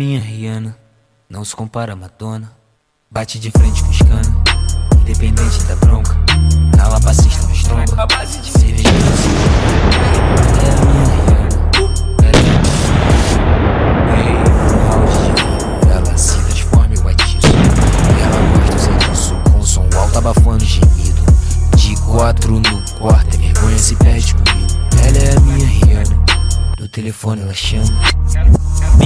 minha Rihanna, não se compara a Madonna. Bate de frente com os cana, independente da bronca. Cala passista no estômago, cerveja é a minha Rihanna, ela é a minha. Round de vinho, ela se transforma em isso. Ela gosta do serviço, com som alto abafando gemido. De quatro no quarto, a vergonha se perde comigo. Ela é a minha Rihanna, no telefone ela chama.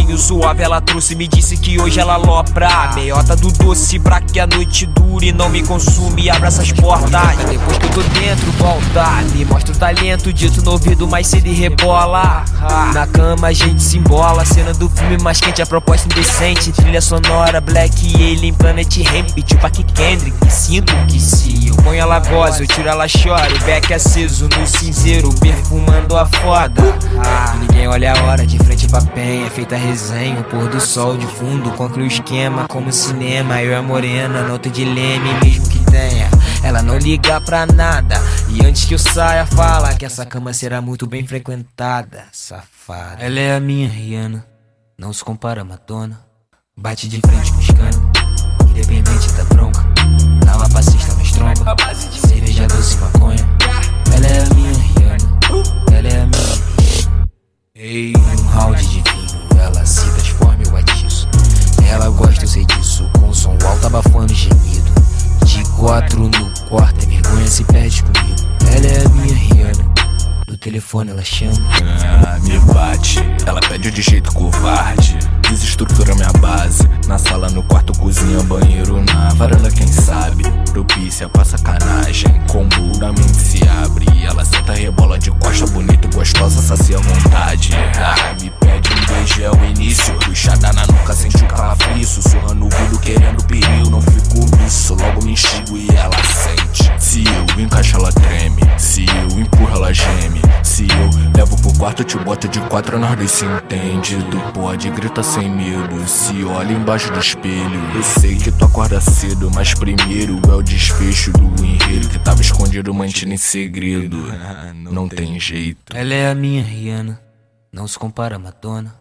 Vinho suave ela trouxe me disse que hoje ela lopra Meiota do doce pra que a noite dure Não me consume, abra essas portas. Depois que eu tô dentro, volta. Me mostra o talento, dito no ouvido mais cedo e rebola. Na cama a gente se embola Cena do filme mais quente, a proposta indecente. Trilha sonora, Black Alien, Planet Ramp Tipo aqui Kendrick, sinto que se eu ponho ela goza Eu tiro ela chora, o beck aceso no cinzeiro Perfumando a foda Ninguém olha a hora, de frente pra penha Feita resenha, o pôr do sol de fundo Conclui o esquema como cinema Eu e a morena, nota de leme Mesmo que tenha, ela não liga pra nada. E antes que eu saia fala Que essa cama será muito bem frequentada Safada. Ela é a minha Rihanna, não se compara a Madonna. Bate de frente com os cana, quatro no quarto, a vergonha se perde comigo. Ela é a minha Rihanna, no telefone ela chama. Ah, me bate, ela pede de jeito covarde. Desestrutura minha base. Na sala, no quarto, cozinha, banheiro, na varanda, quem sabe? Propícia pra sacanagem. Combo da mente se abre. Ela senta, rebola de costa, bonita gostosa, sacia a vontade. Ah, me pede um beijo, quarto, te boto de quatro, nós dois se entende. Tu pode gritar sem medo. Se olha embaixo do espelho. Eu sei que tu acorda cedo, mas primeiro é o desfecho do enredo que tava escondido, mantido em segredo. Não tem jeito. Ela é a minha Rihanna, não se compara a Madonna.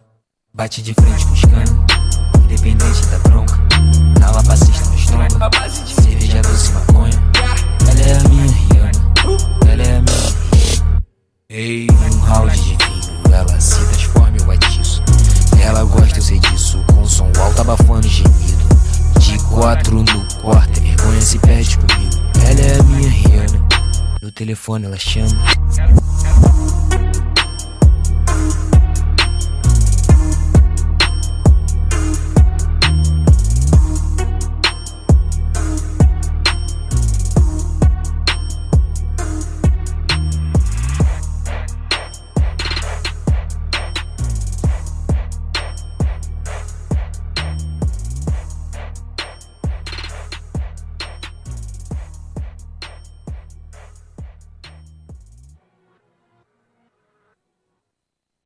Bate de frente com os cana, independente da bronca. Lava passista no estômago, importa, vergonha se perde comigo. Ela é a minha Rihanna. No telefone ela chama.